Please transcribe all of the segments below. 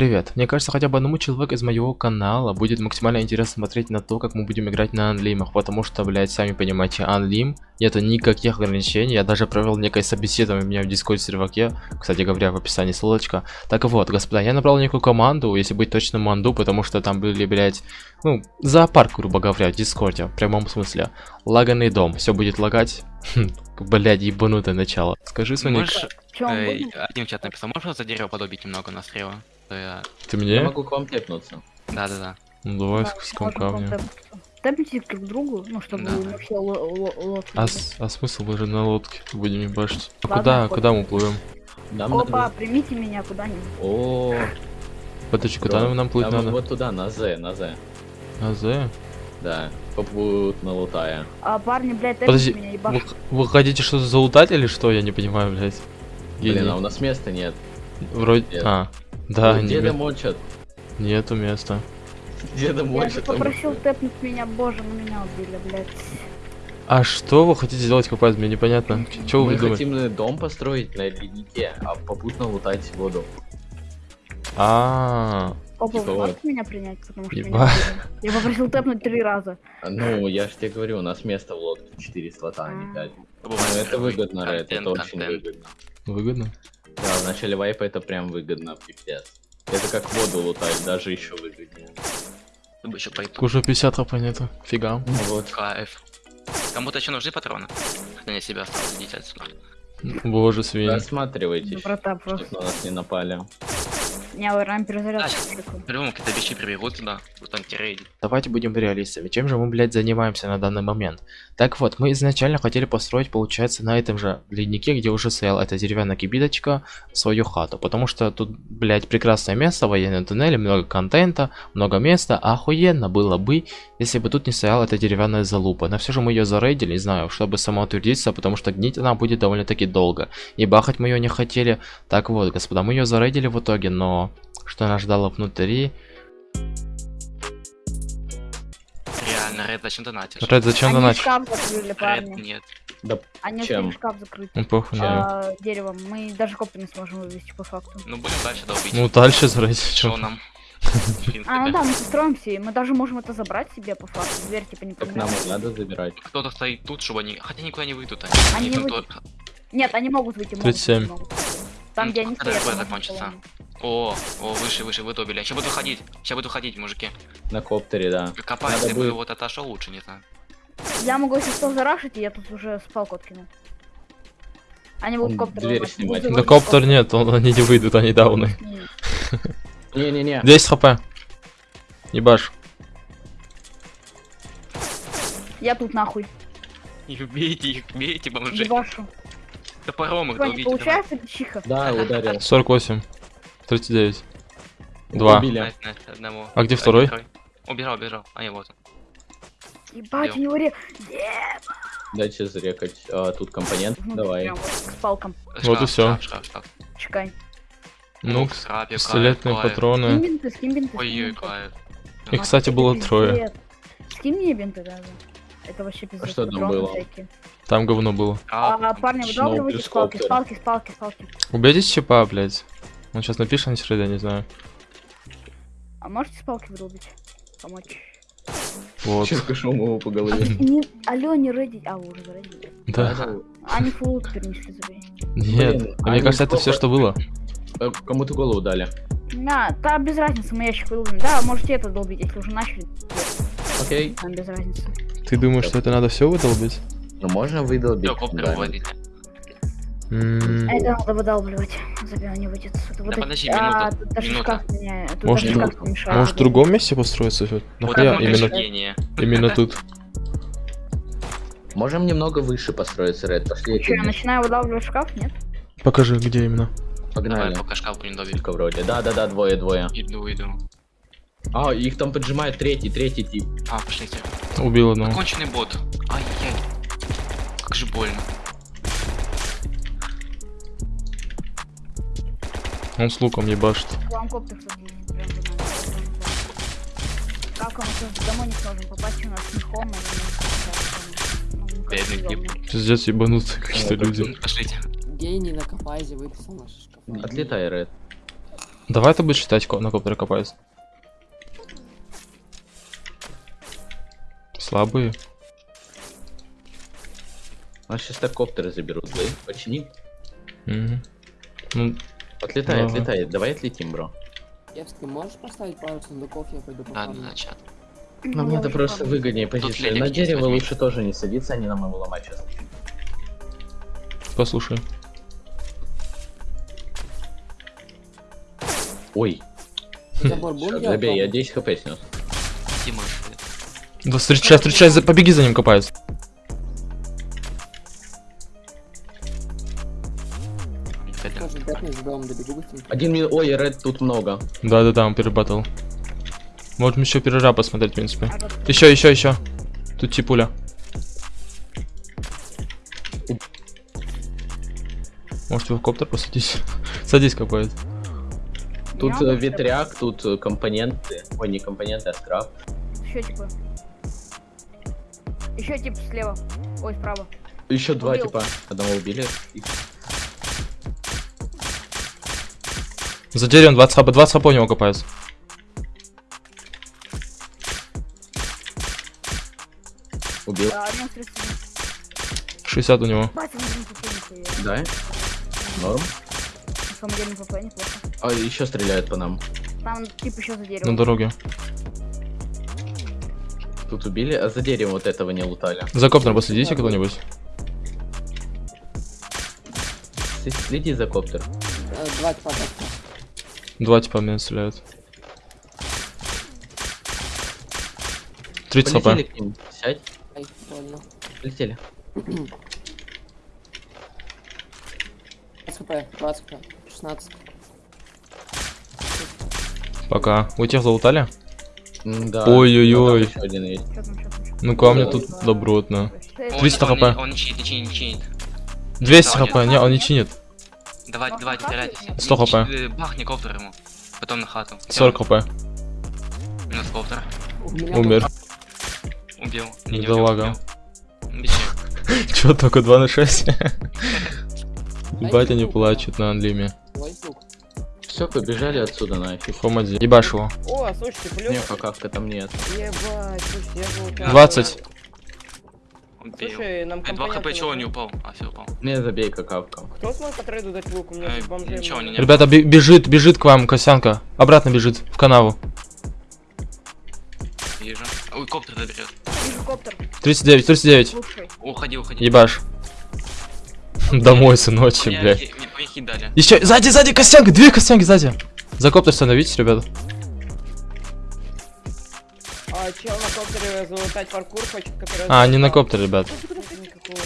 Привет. Мне кажется, хотя бы одному человеку из моего канала будет максимально интересно смотреть на то, как мы будем играть на анлимах, потому что, блядь, сами понимаете, анлим, нету никаких ограничений, я даже провел некое собеседование у меня в дискорд серваке, кстати говоря, в описании ссылочка. Так вот, господа, я набрал некую команду, если быть точно манду, потому что там были, блядь, ну, зоопарк, грубо говоря, в дискорде, в прямом смысле. Лаганный дом, все будет лагать. Блядь, ебанутое начало. Скажи, Соник. Можешь, э, в чат написал, можешь за дерево подобить немного на стрелу? Я- Ты Я мне? могу к вам тепнуться. Да-да-да. Ну, давай Да, с куском камня. тэп- Тэпните друг к другу, ну, чтобы Да. ло- лодки А, а смысл мы же на лодке будем ебашить? А Ладно, куда, хоть- куда мы плывем? Нам Опа, надо... примите меня куда-нибудь. О, Подожди, куда нам плыть надо? вот туда, на З, на З. А, З? Да, попутно лутая. А парни, блядь, Подожди, меня, вы, ебашь. вы хотите что-то залутать или что? Я не понимаю, блядь. Блин, Гений. а у нас места нет. Вроде... нет. А, да, Ой, не- Деда мочат. нету места. Деда Я же мочат. попросил тэпнуть меня, боже, на меня убили, блядь. А что вы хотите сделать, капец, мне непонятно. Чего вы Мы думаете? хотим э, дом построить на леднике, а попутно лутать воду. А, Опа, Типа вы вот. можете меня принять, потому что меня Еба. убили? Я попросил тэпнуть три раза. А, Ну, я ж тебе говорю, у нас место в лодке 4 слота, а не 5. Ну, Бывает это выгодно, контент, это очень выгодно. выгодно? Да, в начале вайпа это прям выгодно, пипец. Это как воду лутать, даже еще выгоднее. Чтобы пойду. Уже 50 хп нету. Фига. Ну вот. Кайф. Кому-то еще нужны патроны? Хотя не себя осталось, идите отсюда. Боже, свиньи. Рассматривайте, Доброта чтоб просто. на нас не напали. Не, вы рам перезарядку. По-любому какие-то вещи прибегут сюда, вот антирейд. Давайте будем реалистами. Чем же мы, блядь, занимаемся на данный момент? Так вот, мы изначально хотели построить, получается, на этом же леднике, где уже стояла эта деревянная кибиточка, свою хату. Потому что тут, блядь, прекрасное место, военные туннели, много контента, много места. Охуенно было бы, если бы тут не стояла эта деревянная залупа. Но все же мы ее зарейдили, не знаю, чтобы самоутвердиться, потому что гнить она будет довольно-таки долго. И бахать мы ее не хотели. Так вот, господа, мы ее зарейдили в итоге, но что нас ждало внутри... Реально, Ред, зачем донатишь? Ред, зачем Они донатить? шкаф закрыли, Ред, парни. нет. Да, Они чем? шкаф закрыть. Ну, похуй, не. А, деревом. Мы даже коптер не сможем вывести по факту. Ну, будем дальше долбить. Ну, дальше зарейдить. Что нам? А, ну да, мы построимся, и мы даже можем это забрать себе по факту. Дверь типа не так нам надо забирать. Кто-то стоит тут, чтобы они... Хотя никуда не выйдут. Они не там выйдут. то- Нет, они могут выйти. могут 37. выйти, могут. Там, где они стоят. закончится? О, о, выше, выше, вы добили. Сейчас буду ходить. Сейчас буду ходить, мужики. На коптере, да. Копай, Надо если бы будет- вот отошел лучше, не знаю. Я могу, если что, зарашить, и я тут уже спал откину. Они будут коптер дверь ломать. снимать. Да коптер нет, он, они не выйдут, они дауны. Не, Не-не-не. 10 хп. Ебаш. Я тут нахуй. Их бейте, их бейте, бомжи. Ебашу. Топором их долбите. давай. получается чиха? Да, ударил. 48. 39. Два. Убили. Одного. А где второй? второй. Убежал, убежал. А, не, вот он. Ебать, него ре... Дайте зарекать. А, тут компонент. Внутрь Давай. прям вот с палком. Вот и. Шкаф, шкаф, шкаф. Чекай. Ну, пистолетные. Скинь патроны. бинты, скинь бинты. скинь Ой-ой. Их, кстати, было трое. Скинь мне бинты даже. Это вообще пиздец. что там было? всякие. Там говно было. А, парни, Шноу выдавливайте плюс спалки, коптер. спалки, спалки, спалки. Убейте чипа, блядь. Он сейчас напишет на среда, не знаю. А можете спалки выдолбить? Помочь. Вот. Черкашом его по А, голове. не, алло, не редить. А, вы уже заредили. Да. Они фулл перенесли забей. Нет. Блин, А Мне кажется, это все, что было. Э, Кому-то голову дали. На, да, без разницы, мы ящик выдолбим. Да, можете это долбить, если уже начали. Окей. Нам без разницы. Ты думаешь, что это надо все выдолбить? Ну можно выдолбить. Коптер да. выводите. А это надо выдалбливать. Забей, не выйдет. Это вот Да подожди, а, минута, тут даже минута. шкаф меня. Тут Может, даже шкаф не мешает. Может, в другом месте построиться? Вот Вот Нахуя это именно, гение. именно тут? Можем немного выше построиться, Ред. Пошли. я Что, я начинаю выдалбливать шкаф, нет? Покажи, где именно. Давай, Погнали. пока шкаф будем. Только вроде. Да-да-да, двое-двое. Иду, иду. А, их там поджимает третий, третий тип. А, пошлите. Убил одного. Конченый бот. Ай-яй. Как же больно. Он с луком ебашит. Вам коптер. Как сейчас домой не сможем попасть, у нас Бедный тип. Пиздец, ебанутые какие-то люди. Пошлите. Гений на Капазе выписал наши шкафы. Отлетай, Ред. Давай ты будешь считать, на коптере копаются. Слабые. А сейчас так коптеры заберут, да? Почини. Мгм. Ну, Отлетает, Ага. отлетает. Давай отлетим, бро. Евский, можешь поставить пару сундуков, я пойду да, да, чат. Нам Ну, надо просто ладно. выгоднее позиции. На дерево возьми. лучше тоже не садиться, они нам его ломать сейчас. послушай. Ой, Забор забей, я делать? 10 хп снес. Да встречай, встречай, побеги за ним копаются. Домом добегу быстренько. Один мин... Ой, ред тут много. Да-да-да, он перебатал. Можем еще перераб посмотреть, в принципе. Еще, еще, еще. Тут типуля. Может его в коптер посадить? Садись копает. Тут не э, ветряк, тут э, компоненты. Ой, не компоненты, а скраб. Еще типа. Еще тип слева. Ой, справа. Еще два Убил. типа. Одного убили. И- За деревом 20 хп, 20 хп у него копается. Убил. А, минус 37. 60 у него. Да? Норм. На. А еще стреляют по нам. Там тип еще за На деревом. дороге. Тут убили, а за деревом вот этого не лутали. За коптер последите кто-нибудь. Следи за коптер. Э, Два. Два типа меня стреляют. 30 Полетели хп. к ним. Сядь. Ай, больно. Полетели. 20 хп, 20 хп, 16. Пока. У тех залутали? Да. Ой-ой-ой. Ну, камни Ой, тут добротно. Э, 300 он, хп. Он, он не чинит, не чинит, не чинит. 200 Да, хп, не, он не чинит. Давайте, Можно давайте, теряйтесь. 100 хп. Э, Бахни коптер ему. Потом на хату. 40 хп. Минус коптер. Умер. Убил. Не, не. Бичи. Чё, только 2 на 6? Ай, Ебать, они сука. плачут на анлиме. Все, побежали отсюда нафиг. Хом один. Ебашь его. О, слушайте, плюс. Не, какавка там нет. Ебать, слушайте, я был там. 20. Убил. Слушай, нам Э, Два компоненты хп, чего он нужны. не упал? А, все упал. Не, забей какавка. Кто смог по трейду дать лук? У меня Э, бомжей ничего, не- не- Ребята, бе- бежит, бежит к вам, Косянка. Обратно бежит, в канаву. Вижу. Ой, коптер доберет. Вижу коптер. 39, 39. Лучший. Уходи, уходи. Ебашь. Домой, сыночек, Мне блядь. мне- мне дали. Еще, сзади, сзади, Косянка, две Косянки сзади. За коптер становитесь, ребята. А чел на коптере залутать паркур хочет, который... А, не на залутал. коптер, ребят. Никакого.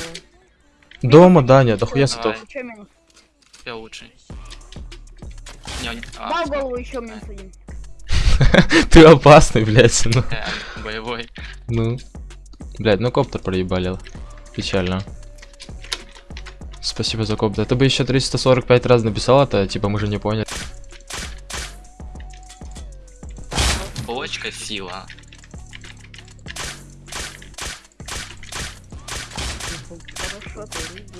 Дома, Даня, дохуя. Еще минус. Я лучший. А, Дал всё. голову еще минус один. Ты опасный, блядь, ну. Э, Боевой. Ну. Блядь, ну коптер проебали. Печально. Спасибо за коптер. Ты бы еще 345 раз написал это, типа мы же не поняли. Булочка сила.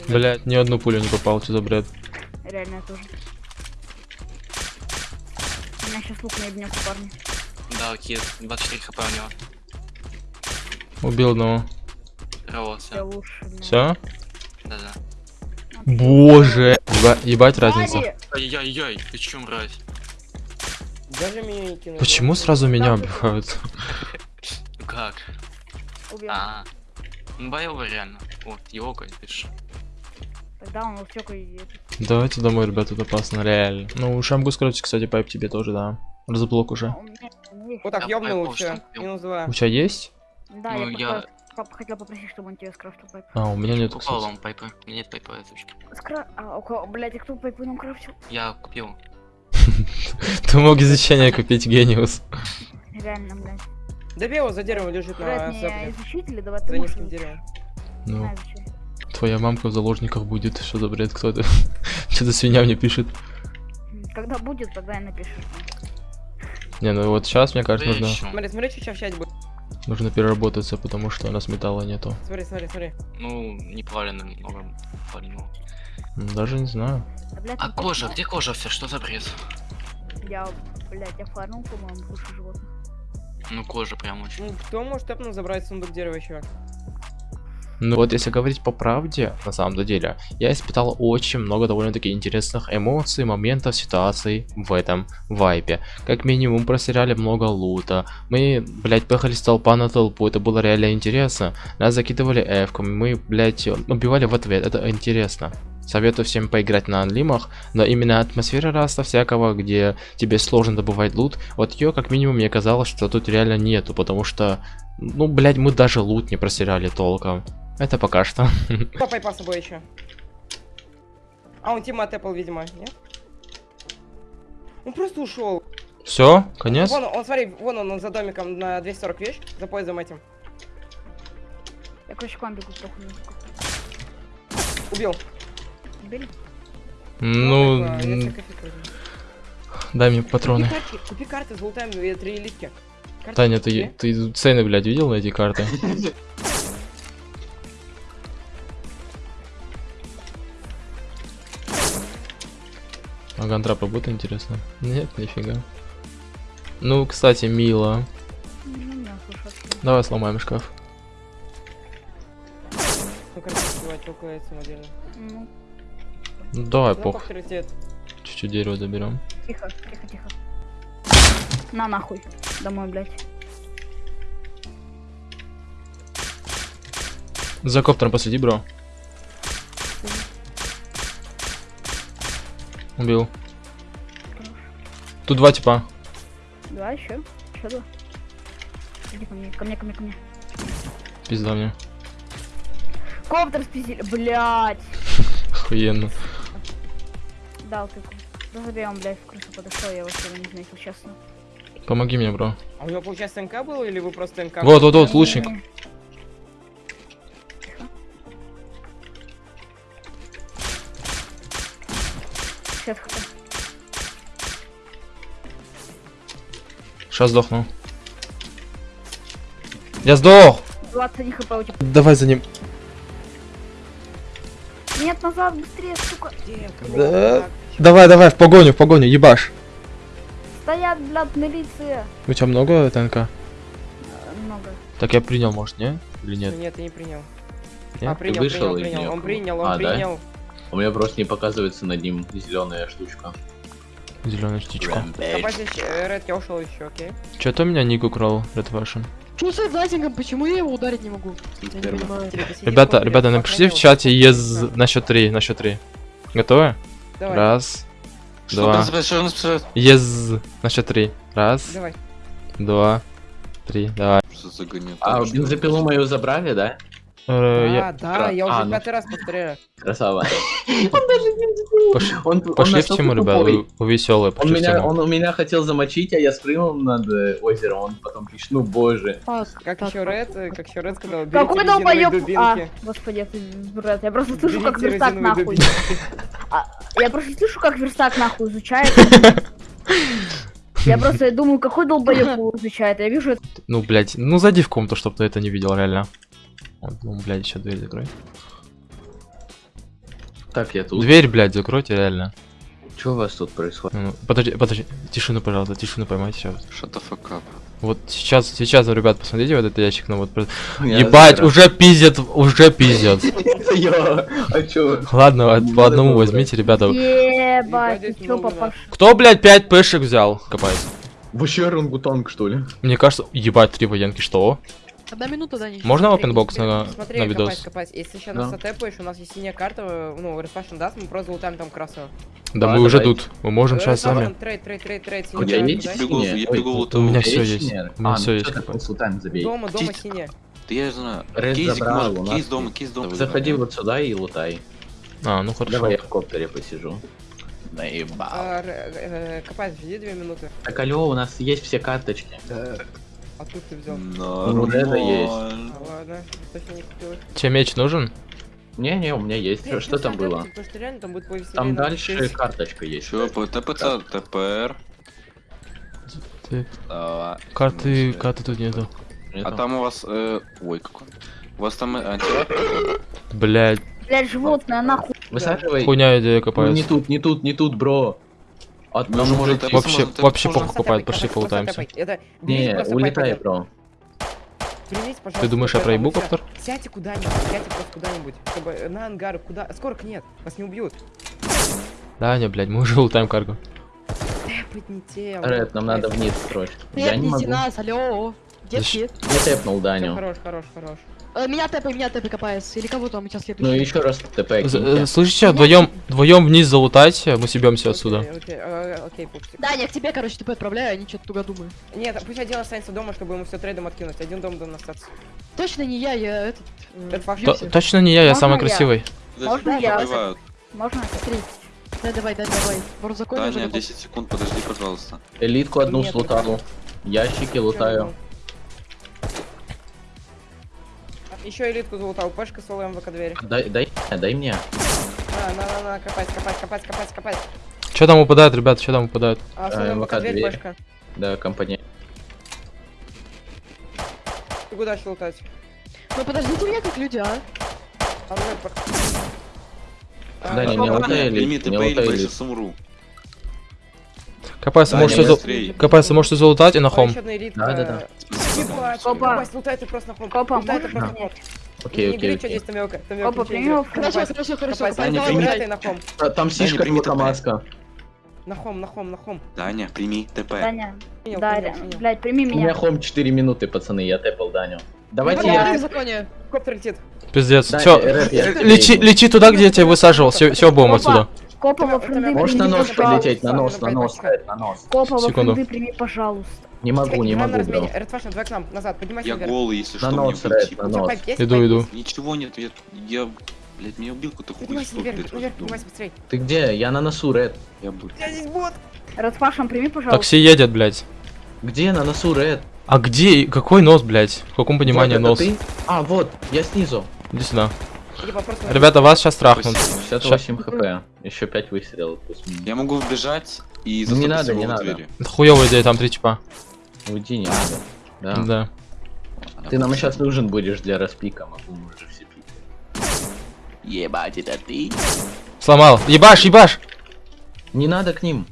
Блядь, ни одну пулю не попал, что за бред. Реально я тоже. У меня сейчас лук обнялся, парни. Да, кит. 24 хп у него. Убил одного. Лучше. блин. Все? Да-да. Боже. Еба- ебать разница. Ай-яй-яй, ты чё, мразь? Даже меня не кинули. Почему сразу меня убивают? Ну как? Убил. А, ну боевой реально. Вот, его ж. Тогда он утек и... Давайте домой, ребят, тут опасно, реально. Ну, шамгу скажите, кстати, пайп тебе тоже, да. Разблок уже. А. Вот так, ёбнул, все. Минус. У тебя есть? Да, Ну, я, я- хотел попросить, чтобы он тебе скрафтил пайп. А, у меня нет, Упал вам пайпы. У меня нет пайпа, озвучки. Скра... А, у кого, блядь, а кто пайпы нам крафтил? Я купил. Ты мог изучение купить, гениус. Реально, блядь. Добей его за деревом лежит на Брать не сепле. изучить или давай ты За низким деревом. Ну, твоя мамка в заложниках будет. Что за бред, кто это? Что-то свинья мне пишет. Когда будет, тогда и напишешь. Не, ну вот сейчас, мне кажется, нужно. Смотри, смотри, что сейчас будет. нужно переработаться, потому что у нас металла нету. Смотри, смотри, смотри. Ну, не плавленным много плавленного. М, Даже не знаю. Да, блядь, А кожа, где кожа вся? Что за бред? Я, блядь, я фармил, по-моему, кучу животных. Ну, кожа прям очень. Ну, кто может тэпнуть забрать сундук дерева еще? Ну вот если говорить по правде, на самом деле, я испытал очень много довольно-таки интересных эмоций, моментов, ситуаций в этом вайпе. Как минимум просеряли много лута, мы, блядь, поехали с толпа на толпу, это было реально интересно. Нас закидывали эвками, мы, блядь, убивали в ответ, это интересно. Советую всем поиграть на анлимах, но именно атмосфера раста всякого, где тебе сложно добывать лут, вот ее как минимум мне казалось, что тут реально нету, потому что, ну, блядь, мы даже лут не просеряли толком. Это пока что. Папай по собой еще. А, он тима тэпал, видимо, нет? Он просто ушел. Все, конец. Вон он, смотри, вон он, он за домиком на 240 вещь, за поездом этим. Я, короче, к вам бегу, похуй. Убил. Убили? Ну, я дай мне патроны. Купи карты, купи карты, золотая, э, три элитки. Карты Таня, ты, ты цены, блядь, видел на эти карты? А гантрапа будет интересно? Нет, нифига. Ну, кстати, мило. Ну. Давай сломаем шкаф. Ну, карты сливать, около самодельно. Ну, Ну, давай, Ну, пох. Чуть-чуть дерева заберем. тихо, тихо, тихо. На нахуй. Домой, блядь. За коптером посвети, бро. Убил. Тут два типа. Два еще. Еще два. Иди ко мне, ко мне, ко мне, ко мне. Пизда мне. Коптер спиздили. Блядь. Охуенно. Дал тыку. Да забей, он, блядь, в крысу подошел, я вообще его не заметил, честно. Помоги мне, бро. А у него, получается, НК был, или вы просто НК? Вот, вот, вот, лучник. Сейчас хп. Сейчас сдохну. Я сдох! 21 хп у тебя. Давай за ним. Нет, назад, быстрее, сука. Да. Давай, давай, в погоню, в погоню, ебаш. Стоят, блядь, милиция. У тебя много ТНК? Э, Много. Так я принял, может, не? Или Нет, нет? я не принял. Нет? А, принял, вышел принял, принял. Он принял, он А, да? принял. У меня просто не показывается над ним зеленая штучка. Зеленая. Копай здесь, э, Ред, я ушел еще, окей? Че-то меня ник украл, Red Fashion. Что с лазингом? Почему я его ударить не могу? Я не Сперма. понимаю. Ребята, ребята, напишите в чате ез на счет 3, на счет 3. Готовы? Давай, Раз, Что два. он спрашивает, что он спрашивает? Ез на счет 3. Раз, давай. два, три. Давай. Что за гонет? А, бензопилу мою забрали, да? Э, я- А, да, я уже А, ну. пятый раз повторяю. Красава. Пош- Он, он Пошли в настолько тему, ребят, тупой. вы, вы веселые, Он в меня, он у меня хотел замочить, а я спрыгнул над э, озером, он потом пишет, ну боже. Так, Как так, еще Ред, как еще Ред сказал, берите Какой долбоёб? А, господи, это брат, я просто слышу, как верстак нахуй. дубинки. Я просто слышу, как верстак нахуй изучает. Я просто думаю, какой долбоёб его изучает. Я вижу это. Ну, блядь, ну зайди в комнату, чтобы ты это не видел, реально. Ну, блядь, еще дверь закрой. Так, я тут. Дверь, блядь, закройте, реально. Что у вас тут происходит? Ну, подожди, подожди, тишину, пожалуйста, тишину поймайте сейчас. Shut the fuck up. Вот сейчас, сейчас, ребят, посмотрите вот этот ящик, ну вот. просто- Я Ебать, забираю. уже пиздят, уже пиздят. А? Ладно, Ну, по одному возьмите, ребята. Ебать, ты чё? Кто, блядь, 5 пешек взял? Копает. Вообще орангутанг, что ли? Мне кажется, ебать, три военки, что? Одна минута, Дани. Можно Смотри, опенбокс на, Смотри, на копать, видос? копать. Если сейчас Да. нас отэпаешь, у нас есть синяя карта, э, ну, Fashion даст, мы просто залутаем там красную. Да А, мы уже тут, мы можем сейчас сами. Трейд, трейд, трейд, трейд, У тебя есть бегу, я Ой, бегу, вот у меня всё есть. У меня А, всё ну есть, да? забей. Дома, дома синяя. Да я знаю. Забрал, может, кейс дома, кейс дома. Заходи вот сюда и лутай. А, ну хорошо. Давай я в коптере посижу. Наебал. А, э, Копать, жди две минуты. Так, алло, у нас есть все карточки. А тут ты взял. Ну, Реда есть. А, ладно, точно не купил. Тебе меч нужен? Не-не, у меня есть. Что плюс там было? Потому что реально там будет повеселее. Там дальше карточка есть. Чё, по ТПЦ, ТПР. Ты... А, Карты, ну, карты тут нету. А там у вас... э, Ой, какой. У вас там э, антирап? Блять, Блядь, животное, нахуй. Высаживай. хуйня идея Ну, копается. не тут, не тут, не тут, бро. От Мы там же может уже Вообще, вообще похуй покупают, пошли берите Не, улетай, бро. Пожалуйста, Ты думаешь, я проебу коптер? Сядьте куда-нибудь, сядьте просто куда-нибудь, чтобы на ангар, куда... Скорок нет, вас не убьют. Да, не, блядь, мы уже лутаем карго. Тэпать не те. Ред, нам надо вниз срочно. Я не могу. нас, алло. Детки. Я тэпнул Даню. хорош, хорош, хорош. Э, Меня тэпай, меня тэпай, капается. Или кого там сейчас Ну следующий? еще раз ТП э, Слышите, вдвоем, вдвоем вниз залутайте, мы съебемся отсюда. Окей, окей, э, пупсик. Да, я к тебе, короче, ТП отправляю, они что-то туго думают. Нет, пусть один останется дома, чтобы ему все трейдом откинуть. Один дом должен остаться. Точно не я, я этот... Точно не я, я самый я? красивый. Можно я? Можно? Смотри. Да, давай, да, давай. Вор закон Даня, готов. 10 секунд, подожди, пожалуйста. Элитку одну Нет, слутал. Ящики лутаю. Еще элитку залутал, пешка с МВК двери. Дай, дай, дай мне. На, на, на, на, копать, копать, копать, копать, копать. Что там упадает, ребят, что там упадает? А, Э, МВК МВК дверь, дверь. пешка. Да, компания. Ты куда еще лутать? Ну подождите меня как люди, а? А, ну, пор- А, Да, не, ну, не ладно. лутай Прими элит, не или лутай я элит. сейчас умру. Капайся, Даня, можете, зал... быстрей. Капайся, можете залутать и на хом. еще одна элитка. Ебать, Копа. ебать, лутай ты просто на хом. Копа, Лутай ты можно? просто на хом. Окей, Не окей, бери, что окей. здесь тамёка. Копа, прими в Хорошо, хорошо, хорошо. Копать, давай, Даня, давай, прими. давай. лутай на хом. Там сишка прими ТП. маска. На хом, на хом, на хом. Даня, прими ТП. Даня. Принял, Да, принял, Ля- принял. блядь, прими У меня меня. хом 4 минуты, пацаны, я тэпал Даню. Давайте Давай, я... законе. Коптер летит. Пиздец. Даня, Все, лечи, лечи туда, где я тебя высаживал. Все, все, Опа. отсюда. Копа во френды там- Можешь на прими, нос полететь, на нос, на. Ред, на нос. Копа во френды прими, пожалуйста. Не могу, не могу, бро. размене. Ред Фашн, давай к нам, назад, поднимайся Я голый, если что, нос. Ред, на тебя нос. Иду, иду. Ничего нет, я, я, блядь, меня убил какой-то хуй Поднимайся наверх, наверх, поднимайся быстрей. Ты где? Я на носу, Ред. Я буду. Я здесь бот. Радфашем прими, пожалуйста. Такси едет, блядь. Где на носу, Ред? А где? Какой нос, блядь? В каком понимании Вот нос? ты? А, вот, я снизу. Иди сюда. Ребята, вас сейчас трахнут. 68 хп. Еще 5 выстрелов. Я могу вбежать и не надо, не надо. хуёвая идея, там три типа. Уйди, не надо. Да. Да. Ты нам сейчас нужен будешь для распика, могу мы уже все пить. Ебать, это ты? Сломал. Ебашь, ебашь! Не надо к ним.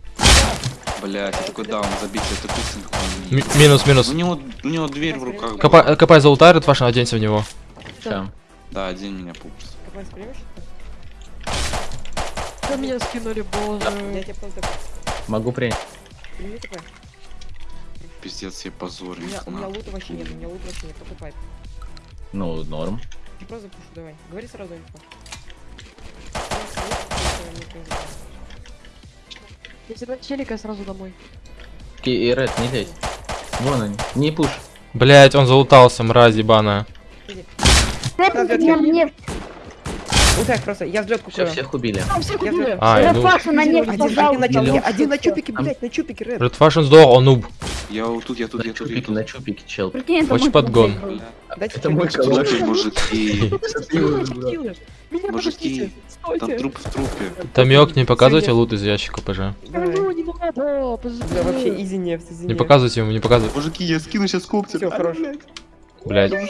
Блять, я такой даун забить, это Ми- минус, минус. У него, у него дверь в руках. Копай, копай залутай, Редфашн, оденься в него. Всё. Да, один меня пупс. Что меня скинули, Я боже. тебе просто Могу принять. Пиздец, я У позорник. меня, у меня лута вообще нет, у меня лута вообще нет, только пайп. Ну, норм. Я просто запушу, давай. Говори сразу инфо. Если бы челика, сразу домой. Окей, и Ред, не лезь. Вон они. Не пуш. Блять, он залутался, мразь ебаная. Мне. Лутай просто, я взлет Все, всех убили. Там всех убили. А, ну. Радфашем на нефть, Один, один на пожалуйста. вот один на чупике, блядь, на чупике, Ред. Редфашн сдох, он нуб. Я вот тут, я тут, я тут, я чупике, тут. на чупике, чел. Прикинь, это Очень мой подгон. Дайте Это мой коллега. Слушай, мужики. Меня Мужики, подождите. там Стойте. труп в трупе. Тамек, не показывайте лут из ящика, пожа. Давай. Ну, не вообще изи нефть, изи Не нефть. показывайте ему, не показывайте. Мужики, я скину сейчас коптер. Всё, хорош. Блять. Давай,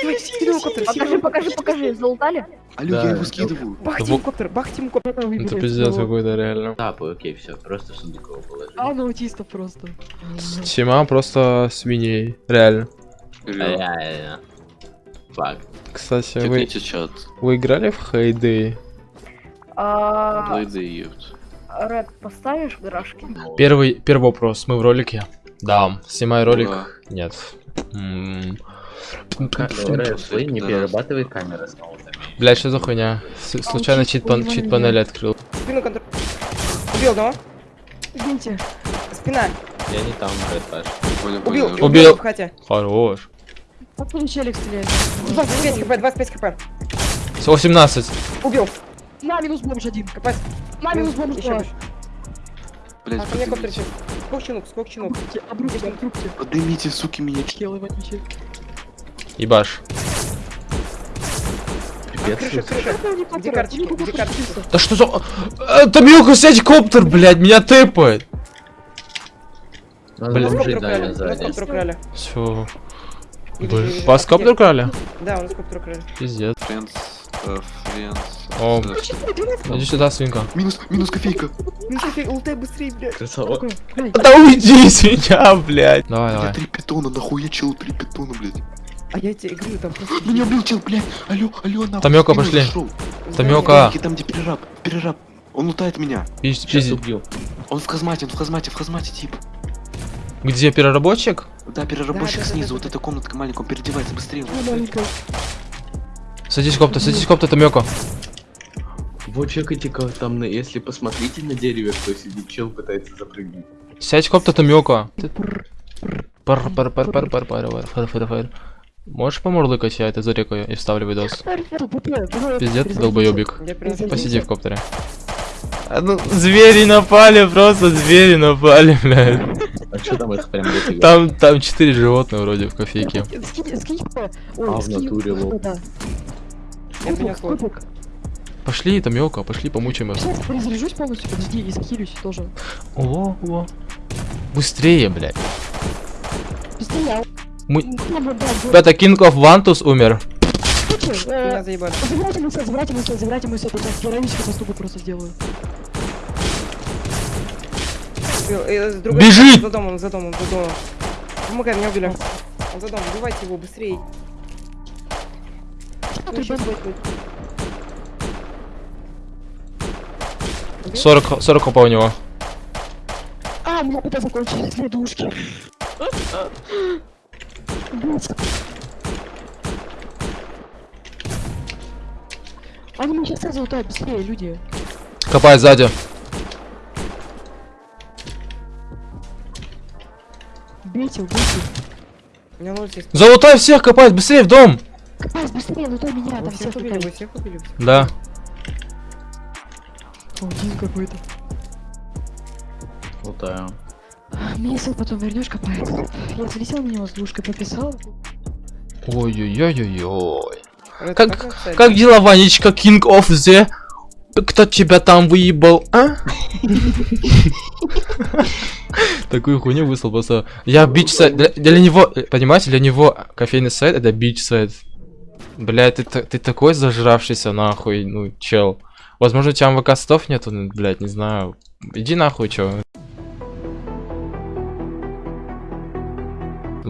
давай, скидывай коптер, Покажи, покажи, покажи. Залутали? Алло, Да. я его скидываю. Бахтим Во- коптер, бахтим коптер. Это пиздец какой-то реально. Тапы, окей, все, просто Сундукова положили. А, на аутистов просто. Тима просто свиней. Реально. Реально. Факт. Кстати, вы, вы играли в Хейдей? Ебт. Ред, поставишь в гаражке? Первый, первый вопрос. Мы в ролике? Да. Снимай ролик? Да. Нет. Вы не перерабатывай камеры. Блять, что за хуйня? Случайно чит, пан- чит панель открыл. Спину контроль. Убил одного. Извините. Спина. Я не там. Понял, Убил. Убил. Хате. Хорош. Откуда челик стреляет? 25 хп, 25 хп. 18. Убил. На, минус бомж один. Копать. На, минус бомж Еще. Блять, А, ко мне коптер поднимите. летит. Скок чинук, скок чинук. Обрубьте, обрубьте. Поднимите, суки, меня. Челы вонючие. Ебаш. Где карточки? Да что за... Э, Тамилка, сядь коптер, блядь, меня тэпает. Блин. У нас сзади. коптер украли. Все. Вас коптер украли? Да, у нас коптер украли. Пиздец. Френдс. Э, Френс. О, Э, иди сюда, свинка. Минус, минус кофейка. Ну, слушай, ултай быстрее, блядь. Красава. Да уйди с меня, блядь. Давай, Я давай. три питона, нахуя чел три питона, блядь. А я тебе говорю, там просто... Меня чел, блядь. Алло, алло, нахуй. Тамёка, пошли. Тамёка. Там, где перераб, перераб. Он лутает меня. Пиздец, пиздец. Он в казмате, он в казмате, в казмате, тип. Где переработчик? Да, переработчик Да, да, да, снизу, да, вот да. эта комнатка маленькая, он переодевается быстрее. Садись, копта, садись, копта, Тамёко. Вот чекайте-ка там, на, если посмотрите на дереве, кто сидит, чел пытается запрыгнуть. Сядь, копта, Тамёко. Ты- Пар, пар, пар, пар, пар, пар, пар, пар, пар, пар. Можешь помурлыкать, я это зарекаю и вставлю видос. Пиздец, ты принесу. Посиди в коптере. А ну, звери напали, просто звери напали, блядь. А что там их прям дофига? Там, там четыре животных вроде в кофейке. А, в скинь, натуре, лол. принес лот. Кубик. Пошли, пошли, помучаем их. Сейчас перезаряжусь полностью, подожди, и скилюсь тоже. О, о. Быстрее, блядь. Быстрее, Ну, да, Ребята, King of Vantus умер. э, Меня заебали. Забирайте мой сет, забирайте мой сет, забирайте мой сет, я сейчас героический поступок просто сделаю. Э, другой Бежит! За домом, за домом, за домом. Помогай, меня убили. Он за домом, убивайте его быстрее. Ты щас бан- будет. 40, 40 хопа у него. А, у меня ПТ закончились, две душки. Они меня сейчас сразу лутают, быстрее, люди. Копай сзади. Бейте, убейте. У меня ноль есть. Залутай всех, копай, быстрее в дом. Капец, быстрее, лутай меня, Вы там всех всех убили, вы всех убили. Да. Один какой-то. Лутаю. Месяц потом вернешь копает. Я залетел на него с двушкой, пописал. Ой-ой-ой-ой-ой. Как, как дела, Ванечка, King of the... Кто тебя там выебал, а? Такую хуйню выслал просто. Я бич сайт. Для, для него, понимаете, для него кофейный сайт это бич сайт. Блядь, ты, ты такой зажравшийся нахуй, ну, чел. Возможно, у тебя МВК стов нету, ну, блядь, не знаю. Иди нахуй, чё.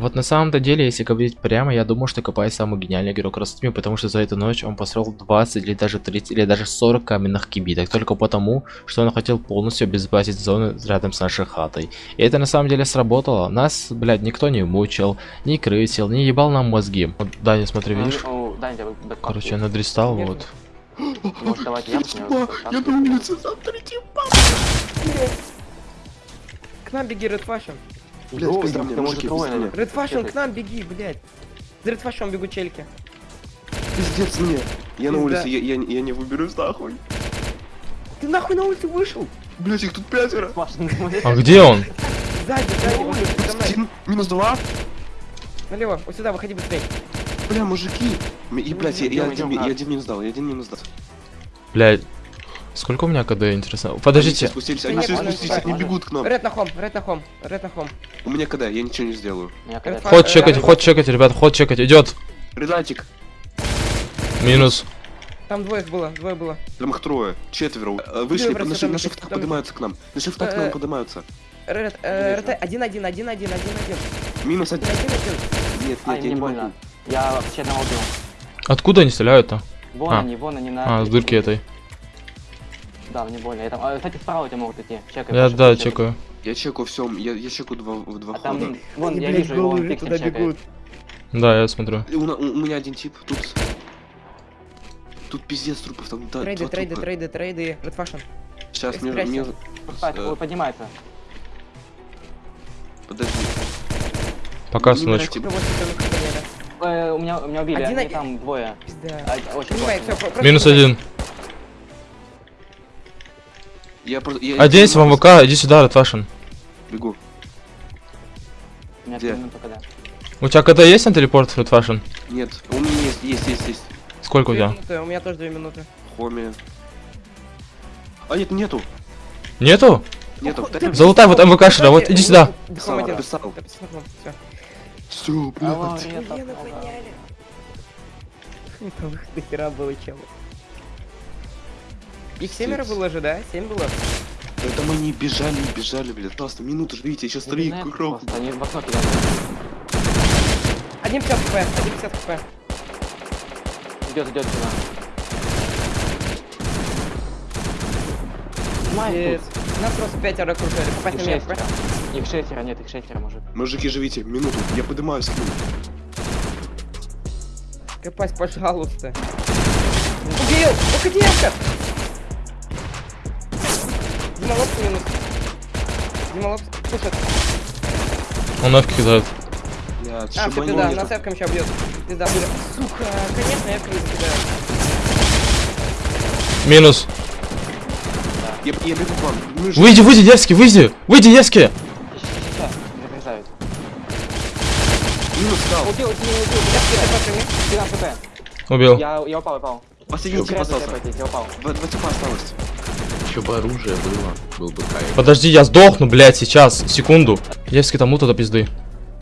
Вот на самом-то деле, если говорить прямо, я думаю, что Копай самый гениальный игрок Ростми, потому что за эту ночь он построил 20 или даже 30 или даже 40 каменных кибиток, только потому, что он хотел полностью обезопасить зону рядом с нашей хатой. И это на самом деле сработало. Нас, блядь, никто не мучил, не крысил, не ебал нам мозги. Вот, Даня, смотри, видишь? Короче, я надристал, Нет. вот. Я на улице завтра, типа. К нам беги, Fashion. Блядь, быстро мне, мужики, Fashion, к нам беги, блядь. За Fashion бегут чельки. Пиздец мне. Я на Пизда. улице, я, я, я не выберусь нахуй. Ты нахуй на улицу вышел? Блять, их тут пятеро. А где он? Сзади, сзади. Один, минус два. Налево, вот сюда, выходи быстрее. Бля, мужики. И, блядь, я, я, один, я один минус дал, я один минус дал. Блядь. Сколько у меня КД, интересно? Подождите. Они все спустились, они нет, все спустились, спать они бегут к нам. Ред на хом, ред на хом, ред на хом. У меня когда, я ничего не сделаю. Ход чекать, э, ход чекать, ребят, ход чекать, идет. Редатик, Минус. Там двое их было, двое было. там их трое, четверо. Э, Вышли, на, шиф- на шифтах поднимаются к нам. На шифтах к Э, нам поднимаются. Ред, э, РТ, один, один, один, один, один, один. Минус один. Нет, нет, я не могу. Я вообще одного убил. Откуда они стреляют-то? Вон А. они, вон они на... А, с дырки этой. Да, мне больно. Я там... а, кстати, справа тебя могут идти. Чекай. Я, Паша, да, чекай. чекаю. Я чекаю все, я, я чекаю два, в два А хода. там, вон, Они, я блядь, вижу его, он туда чекает. бегут. Да, я смотрю. У, у- у меня один тип, тут... Тут пиздец трупов, там да, Трейды, трейды, трупа. трейды, трейды. Ред Fashion. Сейчас мне, мне... Спать, Э. поднимается. Подожди. Пока, хрена. Э, у меня, у меня убили, Один, они там двое. Пизда. А, очень Понимаю, плотно. все, просто Минус один. Я просто... Оденься в МВК, иди сюда, Ратвашин. Бегу. Где? У тебя КД есть на телепорт, Ратвашин? Нет, у меня есть, есть, есть, есть. Сколько две у тебя? Минуты, у меня тоже две минуты. Хоми. А нет, нету. Нету? Нету. Золотая вот МВК шира, вот иди сюда. Все, блядь. Не выход до хера было чего. Их семеро было же, да? Семь было? Это мы не бежали, не бежали, блядь. Просто минуту ждите, сейчас три просто Они в окно кидают. 1,50 хп, 1,50 хп. Идет, идет сюда. Yes. Нас просто пятеро окружали. Попасть Их на меня. Их шестеро, нет, их шестеро, мужик. Мужики, живите, минуту, я поднимаюсь к ним. Копать, пожалуйста. Убил! Уходи, Эвка! Дима Лобс минус. Дима Лобс пушит. Он F кидает. Блядь, А, все, пизда, нас Эвком сейчас бьет. Пизда, бля. Сука, конечно, Эвка не закидает. Минус. Я, я бегу к вам. Же- Выйди, выйди, Невский, выйди! Выйди, Невский! Минус стал. Убил, убил, убил. Эвки, ты пошли мне. Фига ФП. Убил. Я, я упал, упал. Последний тип остался. ТП, я упал. Два типа осталось. Еще бы оружие было, был бы кайф. Подожди, я сдохну, блядь, сейчас, секунду. Невский тому туда пизды.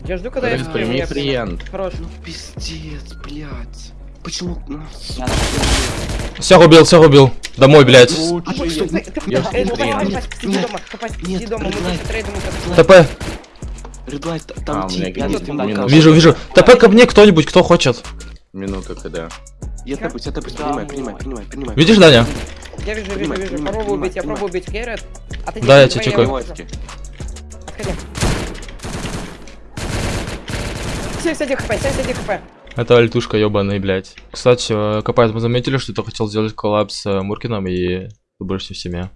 Я жду, когда Подожди, Эвки прими клиент. Хорош. Пиздец, блядь. Почему? Ну, Я на Всех убил, всех убил. Домой, блядь. А? Я ТП. Редлайт, А, там у меня тип. Я видит тут идет, минуту. минус. Вижу, вижу. ТП ко мне кто-нибудь, кто хочет. Минута когда. Я тапаюсь, я тапаюсь, Да, принимай, ну, принимай, принимай, принимай. Видишь, Даня? Я вижу, вижу, Понимаю, вижу. понимаю, Попробую убить, я понимаю, пробую убить Керрит. Отойди, Да, я тебя чекаю. вижу. Отходи. 71 хп, 71 хп. Это альтушка ебаный, блядь. Кстати, э, Копает, мы заметили, что ты хотел сделать коллаб с э, Муркиным и ты больше не в семье.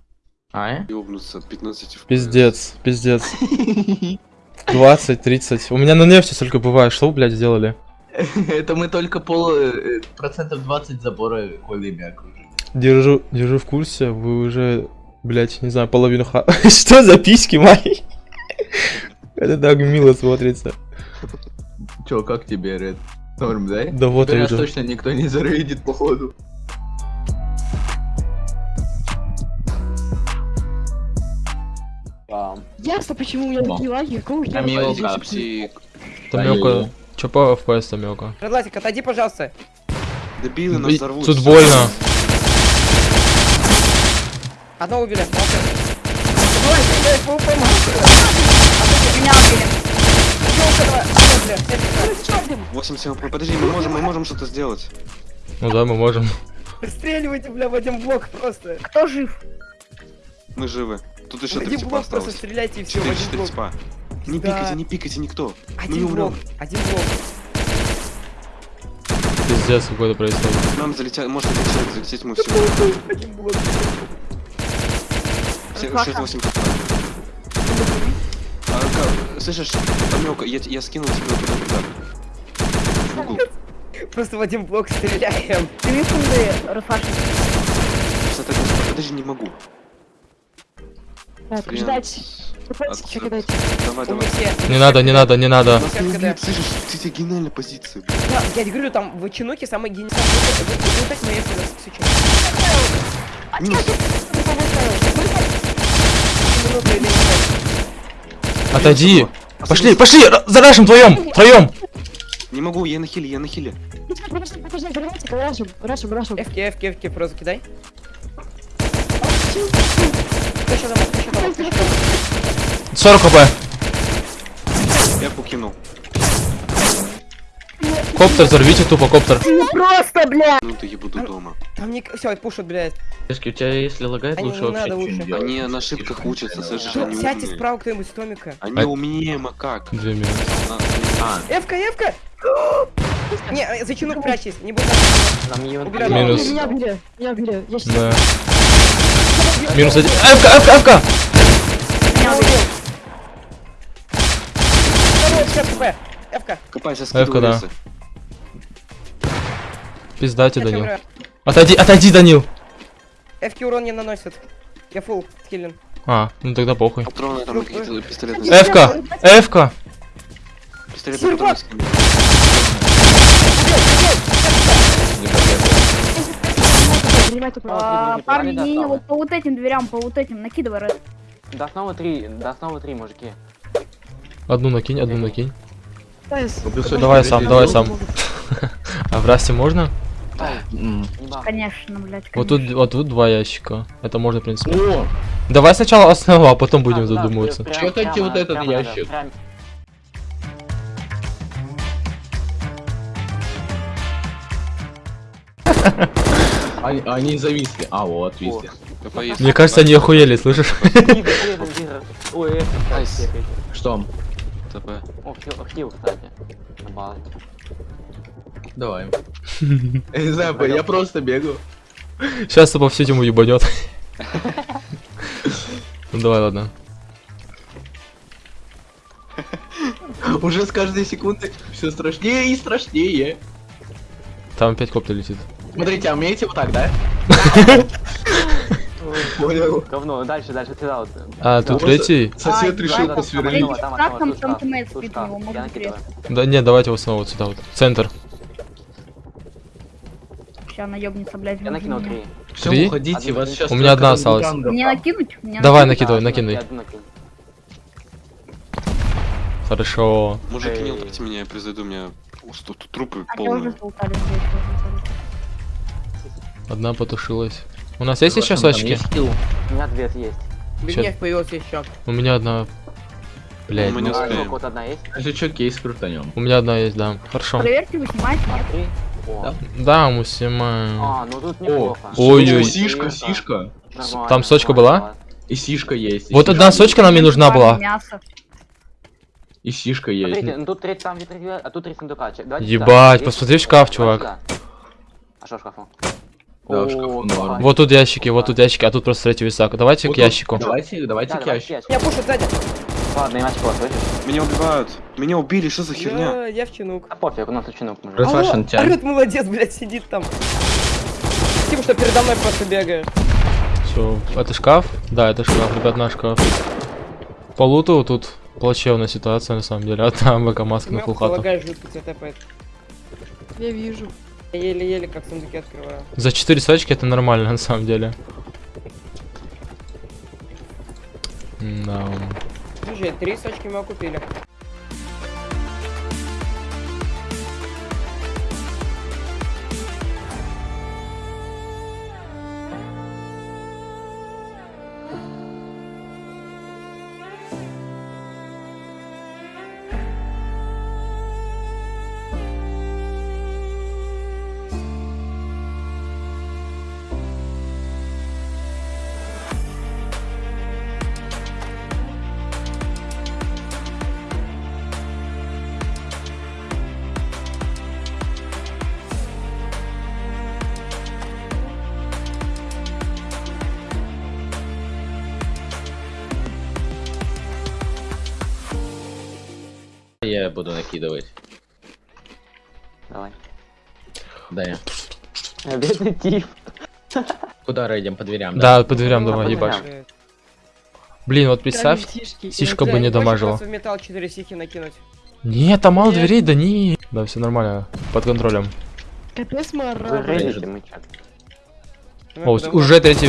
А, э? Ёбнуться, 15 FPS. Пиздец, пиздец. 20, 30. У меня на нефти столько бывает. Что вы, блядь, сделали? Это мы только пол... э, процентов 20 забора колами окружили. Держу, держу в курсе, вы уже, блядь, не знаю, половину ха... Что за письки мои? Это так мило смотрится. Чё, как тебе, Ред? Норм, да? Да вот Теперь я нас точно никто не зарейдит, походу. Ясно, почему у меня такие лаги. Какого хера? Камила, Пойди, капси. пси. Тамёка. Чё по FPS Тамёка? Редлатик, отойди, пожалуйста. Дебилы нас взорвут. Тут больно. Одного убили. молчи. Давай, давай, ПВП, молчи. Меня убили. Ёлка, давай. Всё, бля, 80 хп. Подожди, мы можем, мы можем что-то сделать. Ну да, мы можем. Стреливайте, бля, в один блок просто. Кто жив? Мы живы. Тут еще три один типа блок просто осталось. стреляйте и все, в 4, один 4 блок. типа. Не Да. пикайте, не пикайте никто. Мы не Один блок, умрем. один блок. Пиздец какой-то происходит. Нам залетят, может залететь, залететь мы все. Один блок. Фаша. 6-8 хп. А, ка- слышишь, Тамёка, я, я скинул тебе вот этот удар. В угол. Просто в один блок стреляем. Рафаши. Кстати, господи, Подожди, не могу. Так, ждать. Давай, давай. Не надо, не надо, не надо. Ты тебе гениальная позиция. я тебе говорю, там в Чинуке самый гениальный. Вот так. Отойди. А Пошли, пошли, ра- за нашим вдвоем, втроем. Не могу, я на хиле, я на хиле. Рашим, рашим, рашим. Эвки, эвки, эвки, просто кидай. 40 хп. Я покинул. Коптер, взорвите тупо коптер. Просто, бля. Ну ты я буду дома. Там не... Все, пушат, блядь. Девушки, у тебя если лагает, Они лучше не вообще надо, ничего не лучше. делать. Они на ошибках учатся, слышишь, они Сядьте умные. справа кто-нибудь с Томика. Они А- умнее макак. Две минуты. На- Эвка, эвка! Не, э, за Чинук прячься, не будь Нам ее. Минус. Меня убили, меня убили. Я сейчас... Да. Минус один. Эвка. Убил. Второй, ФК, Эвка. Скидывай да. Пиздайте, Я Данил. Отойди, отойди, Данил. Эвки урон не наносит. Я фул скиллин. А, ну тогда похуй. Патроны там какие-то пистолетные. Эвка, эвка. Пистолетные патроны. Принимайте Ну, право. А, Парни, не, вот по вот этим дверям, по вот этим, накидывай Ред. До основы три, до основы три, мужики. Одну накинь, одну накинь. Давай сам, давай сам. А в расте можно? Конечно, блядь, Вот тут, вот тут два ящика. Это можно, в принципе. О, Давай сначала основу, а потом будем А, задумываться. Чё прямо- вот этот прямо надо, ящик? прям- они, они зависли. А, вот, видите. Мне кажется, они охуели, слышишь? Ой. Что? ТП. О, хил, хил, кстати. Давай. Я не знаю, я просто бегаю. Сейчас по всю тему ебанет. Ну давай, ладно. Уже с каждой секунды все страшнее и страшнее. Там опять коптер летит. Смотрите, а умеете вот так, да? Понял. Говно, дальше, дальше, сюда вот. А, тут третий? Сосед решил посверлить. да, его нет, давайте вот снова вот сюда вот. Центр. Сейчас наебнется, блядь. Я накинул три. Все, Три? уходите, вас сейчас... У меня одна осталась. Мне накинуть? Мне Давай накидывай, накидывай. Хорошо. Мужики, не ударьте меня, я произойду, у меня тут трупы А полные. Одна потушилась. У нас есть еще сочки? У меня две есть. Бедняк появился еще. У меня одна. Блять. Мы не А, успеем. вот одна есть. Если что, кейс крутанем. У меня одна есть, да. Хорошо. Проверьте, вы снимаете. О. Да, мы снимаем. А, ну тут О, неплохо. Ой-ой. сишка, сишка. Нормально, Там сочка была? И сишка есть. и Вот сишка- одна сочка нам не нужна была. Мясо. И сишка есть. Смотрите, ну тут треть там ветры, а тут три сундука. Че- давайте Ебать, посмотри в шкаф, чувак. А что в шкафу? Да, в шкафу норм. Вот тут ящики, вот тут ящики, а тут просто третий висак. Давайте Вот к тут- ящику. Давайте, давайте Да, к ящику. ящик. Я пушу сзади. Ладно, иначе кого слышишь? Меня убивают. Меня убили, что за херня? Я, я в чинук. А пофиг, у нас Фашин, Алло, орёт, молодец, блядь, сидит там. Спасибо, что передо мной просто бегаешь. Все, это шкаф? Да, это шкаф, ребят, наш шкаф. По луту тут плачевная ситуация на самом деле. А там ВК маска на фулхату. Я вижу. Еле-еле как сундуки открываю. За 4 сочки это нормально на самом деле. Да. Слушай, три сочки мы купили. Буду накидывать. Давай. Да я. Бедный тип. Куда рейдим? По дверям, Да, по дверям ебашь. дверям. Блин, вот представь, сишки. сишка бы не дамажила. в металл 4 сихи накинуть. Нет, там мало дверей, да не. Да, все нормально, под контролем. Капец? Ну, О, уже третий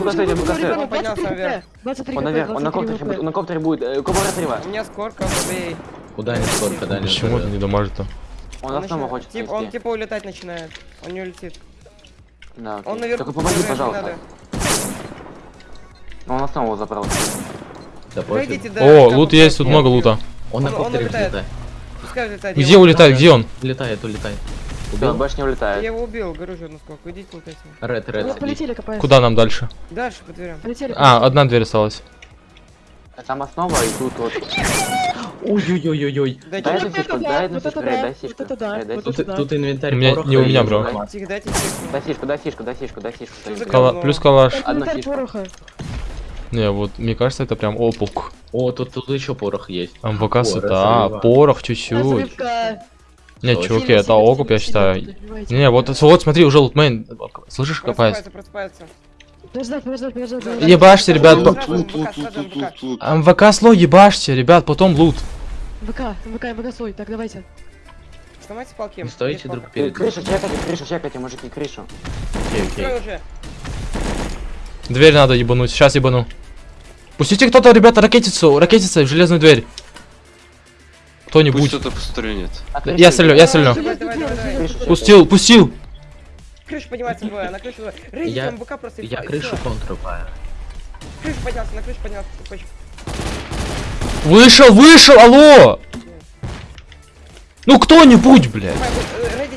букасете, букасете. Он наверх. 23 Он на 23 коптере, коптере будет, э, кобра отрыва. У меня скорка, бей. Куда не сколько, да Почему это не дамажит-то? Он Он, основу еще- хочет тип, он типа улетать начинает. Он не улетит. Да, окей. Он наверху. Только помоги, пожалуйста. надо. Он основу забрал. Да Пройдите до О, лут есть, тут я много лута. Он на Он- он коптере улетает. взлетает. Улетает. я Где улетает, убил. где он? Улетает, улетает. Убил? больше не Я улетает. его убил, говорю же, ну сколько. Идите лутайте. Ред, ред, полетели копать. Куда нам дальше? Дальше по дверям. Полетели. А, одна дверь осталась. Там основа и тут вот. Ой-ой-ой-ой-ой. Дайте, Дай Вот это да, вот это да, дай вот это да. Тут, инвентарь У меня- пороха не у меня, бро. Дай сишку, дай сишку, дай дай? Плюс калаш. Инвентарь пороха. Не, вот мне кажется, это прям опук. О, тут, тут еще порох есть. МВК сюда, порох чуть-чуть. Не, чуваки, это окуп, я считаю. Не, вот, вот смотри, уже лутмейн. Слышишь? Просыпается, просыпается. Подождать, подождать, подождать, подождать. Ебашьте, ребят, Сразу по- МВК, сразу МВК. МВК слой ебашьте, ребят, потом лут. ВК, ВК, ВК свой. Так, давайте. Сломайте палки. Не стойте друг перед Крышу чекайте, крышу чекайте, мужики, крышу. Окей, окей. Уже. Дверь надо ебануть, сейчас ебану. Пустите кто-то, ребята, ракетицу, ракетица в железную дверь. Пусть Кто-нибудь. кто-то пострелит. А Я стрелю, я чекайте. Пустил, пустил. Крыша поднимается двое, на крышу двое. Рейдите Я- МВК просто Я крышу контрубаю. Крыша поднялся, на крышу поднялся. Вышел, вышел, алло! Ну кто-нибудь, блядь. Э.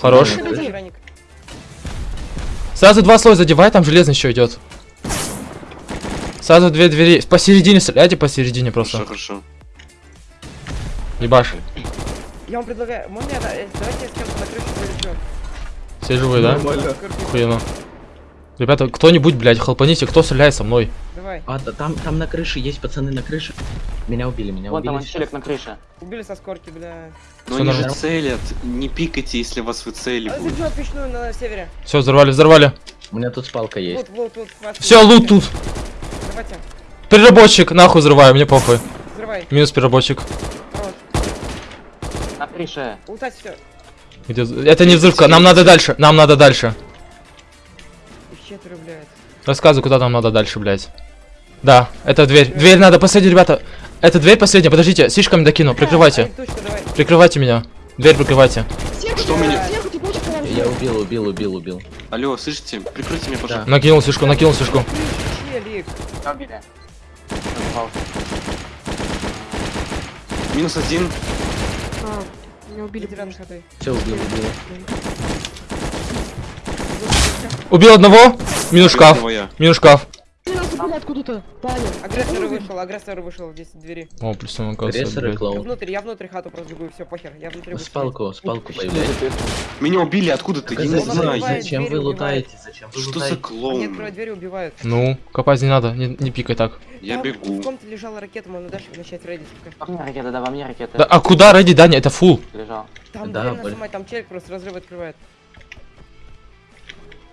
Хорош. Сразу два слоя задевай, там железный еще идет. Сразу две двери. Посередине стреляйте, посередине просто. Хорошо, хорошо. Ебаш. Я вам предлагаю, можно я, э, давайте я с кем-то на крышу полечу. Все живые, да? Нормально. Охуенно. Ребята, кто-нибудь, блядь, хлопаните, кто стреляет со мной? Давай. А, да, там, там на крыше есть пацаны на крыше. Меня убили, меня Вон там убили. он челик на крыше. Убили со скорки, бля. Но Всё они же нормально. целят. Не пикайте, если вас А, выцеливают. Забьет печную на севере. Все, взорвали, взорвали. У меня тут спалка есть. Вот, вот. хватит. Все, лут тут. Давайте, Переработчик, нахуй взрываю, мне похуй. взрывай. Минус переработчик. Крыше. Лутать все. Где... Это не взрывка, нам надо дальше, нам надо дальше. Четверо, блядь. Рассказывай, куда нам надо дальше, блядь. Да, это дверь. Дверь надо, последняя, ребята. Это дверь последняя, подождите, слишком докину, прикрывайте. Прикрывайте меня. Дверь прикрывайте. Сверху, Что меня? Я убил, убил, убил, убил. Алло, слышите? Прикройте меня, пожалуйста. Накинул слишком, накинул. Меня убили. Попал. Минус один. Меня убили. Все, убил, убил. Убил одного. Минус шкаф. Минус шкаф. Ты убили откуда-то. Агрессор вышел, агрессор вышел здесь в двери. О, плюс он оказывается, Агрессор и клоун. внутрь, я внутрь хату просто бегу, все, похер. Я внутри буду Спалку, спалку появляется. Меня убили откуда-то, я не знаю. Зачем вы лутаете? Зачем вы Что за клоун? открывают дверь и убивают. Ну, копать не надо, не, пикай так. Я бегу. В комнате лежала ракета, можно дальше начать рейдить. Во мне ракета, да, во мне ракета. Да, а куда ради Даня? Это фул. Лежал. Там Да, нажимать, там челик просто разрыв открывает.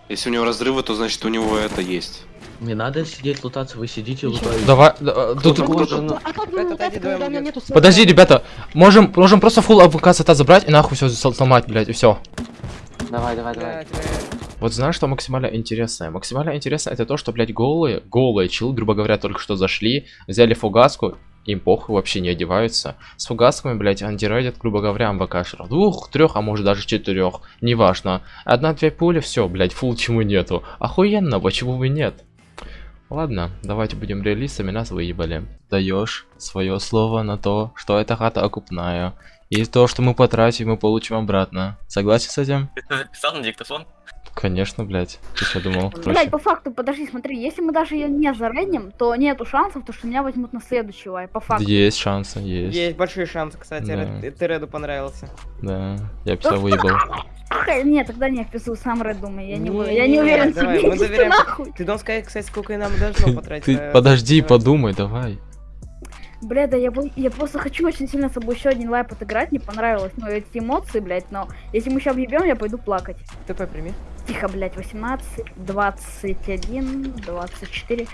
Если у него разрывы, то значит у него это есть. Не надо сидеть лутаться, вы сидите лутаете. Давай, да, тут... Кто-то- Ну, А отойди, давай когда у меня убьём. нету сверху? Подожди, ребята, можем, можем просто фул АВК сета забрать и нахуй все сломать, блядь, и все. Давай, давай, давай. Вот знаешь, что максимально интересное? Максимально интересное это то, что, блядь, голые, голые чилы, грубо говоря, только что зашли, взяли фугаску, им похуй, вообще не одеваются. С фугасками, блядь, антирейдят, грубо говоря, МВКшеров. Двух, трех, а может даже четырех. Неважно. Одна-две пули, все, блядь, фул чему нету. Охуенно, почему бы нет? Ладно, давайте будем реалистами, нас выебали. Даешь свое слово на то, что эта хата окупная. И то, что мы потратим, мы получим обратно. Согласен с этим? Ты на диктофон? Конечно, блядь. Ты что думал? Блять, Проще. по факту, подожди, смотри, если мы даже ее не зарейдим, то нету шансов, то что меня возьмут на следующий лай, по факту. Есть шансы, есть. Есть большие шансы, кстати, Да. Ред- ты Реду понравился. Да, я себя выебал. Нет, тогда не вписываю сам Ред, думаю, я не, Не, я не уверен в давай, себе, мы доверяем. Ты должен сказать, кстати, сколько и нам должно потратить. Ты на- подожди, давай. подумай, давай. Бля, да я, бо- я просто хочу очень сильно с собой еще один лайп отыграть, не понравилось, ну, эти эмоции, блядь, но если мы сейчас въебем, я пойду плакать. ТП прими. Тихо, блядь, 18, 21, 24,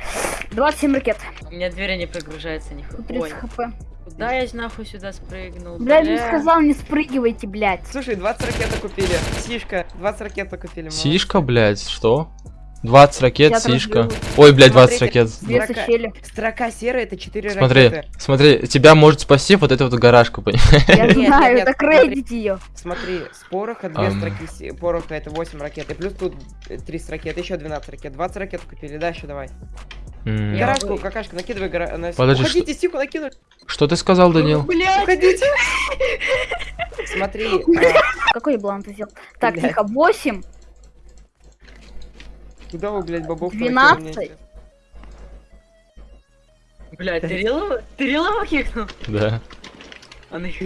27 ракет. У меня двери не прогружаются ни Тут хуя. 30 хп. Куда я нахуй сюда спрыгнул? Блядь, не сказал, не спрыгивайте, блядь. Слушай, 20 ракет купили. Сишка, 20 ракет купили. молодцы. Сишка, блядь, что? 20 ракет, Я сишка. разберу. Ой, блядь, 20 Смотрите, ракет. Строка- серая это 4 Смотри, ракеты. смотри, тебя может спасти вот эту вот гаражку, понимаешь? Я знаю, смотри. рейдить ее. Смотри, с пороха 2 Ам. строки, пороха это 8 ракет, и плюс тут 30 ракет, еще 12 ракет, 20 ракет купили, дальше давай. М, Я- Гаражку, какашка, накидывай гара... на- Подожди, Уходите, стику накинули. Что ты сказал, Данил? Уходите. Смотри, а, Какой ты сделал? Так, Блядь. тихо, 8, куда вы, блядь, бабок 12. Блядь, ты Рилова? Ты Рилова кикнул? Да. Он их...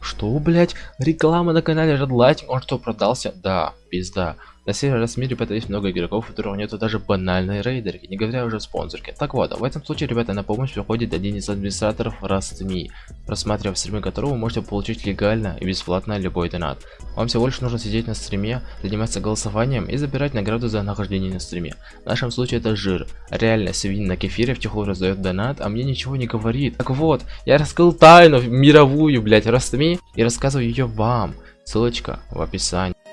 Что, блядь? Реклама на канале Red Lighting, он что, продался? Да, пизда. На раз в мире, ребята, есть много игроков, у которых нету даже банальной рейдерки, не говоря уже о спонсорке. Так вот, в этом случае, ребята, на помощь приходит один из администраторов Rust.me, просматривая стримы которого вы можете получить легально и бесплатно любой донат. Вам всего лишь нужно сидеть на стриме, заниматься голосованием и забирать награду за нахождение на стриме. В нашем случае это жир. Реально, свинь на кефире втихую раздает донат, а мне ничего не говорит. Так вот, я раскрыл тайну мировую, блять, Rust.me и рассказываю ее вам. Ссылочка в описании.